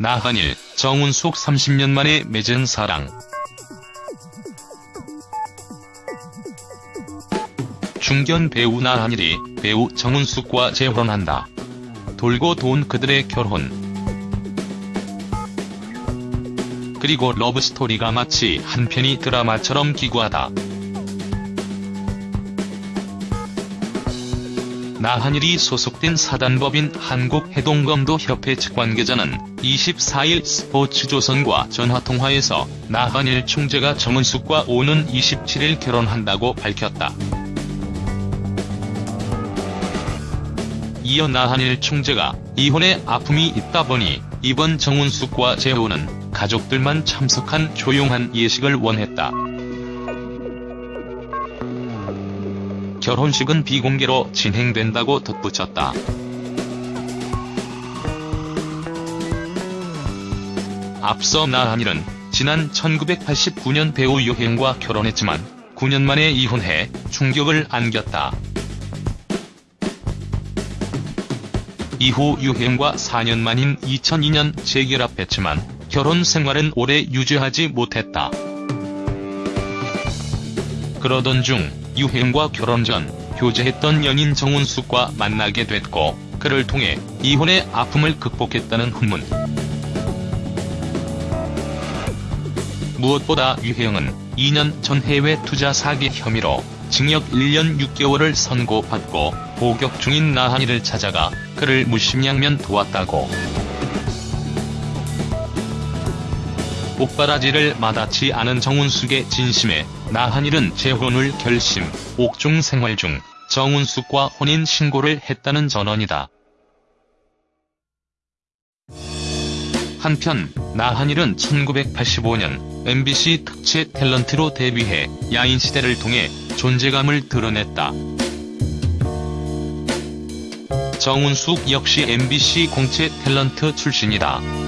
나한일, 정운숙 30년 만에 맺은 사랑. 중견 배우 나한일이 배우 정운숙과 재혼한다. 돌고 도운 그들의 결혼. 그리고 러브스토리가 마치 한 편의 드라마처럼 기구하다. 나한일이 소속된 사단법인 한국해동검도협회 측 관계자는 24일 스포츠조선과 전화통화에서 나한일 총재가 정은숙과 오는 27일 결혼한다고 밝혔다. 이어 나한일 총재가 이혼에 아픔이 있다 보니 이번 정은숙과 재혼은 가족들만 참석한 조용한 예식을 원했다. 결혼식은 비공개로 진행된다고 덧붙였다. 앞서 나한일은 지난 1989년 배우 유행과 결혼했지만 9년 만에 이혼해 충격을 안겼다. 이후 유행과 4년 만인 2002년 재결합했지만 결혼 생활은 오래 유지하지 못했다. 그러던 중 유행과 결혼 전 교제했던 연인 정운숙과 만나게 됐고 그를 통해 이혼의 아픔을 극복했다는 후문. 무엇보다 유행은 2년 전 해외 투자 사기 혐의로 징역 1년 6개월을 선고받고 복역 중인 나한이를 찾아가 그를 무심양면 도왔다고. 옥바라지를 마다치 않은 정운숙의 진심에 나한일은 재혼을 결심, 옥중 생활 중 정운숙과 혼인 신고를 했다는 전언이다. 한편 나한일은 1985년 MBC 특채 탤런트로 데뷔해 야인시대를 통해 존재감을 드러냈다. 정운숙 역시 MBC 공채 탤런트 출신이다.